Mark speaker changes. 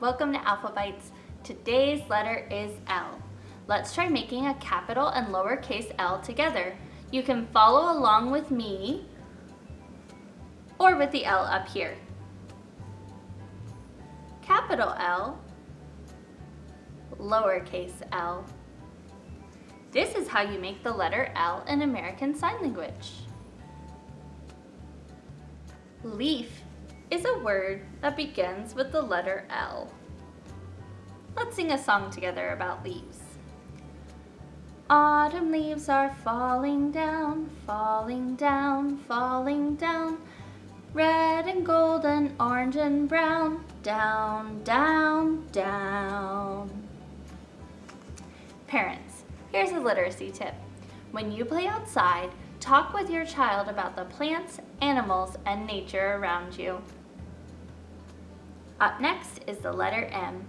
Speaker 1: welcome to Alphabytes. Today's letter is L. Let's try making a capital and lowercase l together. You can follow along with me or with the L up here. Capital L, lowercase l. This is how you make the letter L in American Sign Language. Leaf is a word that begins with the letter L. Let's sing a song together about leaves. Autumn leaves are falling down, falling down, falling down. Red and golden, orange and brown, down, down, down. Parents, here's a literacy tip. When you play outside, talk with your child about the plants, animals, and nature around you. Up next is the letter M.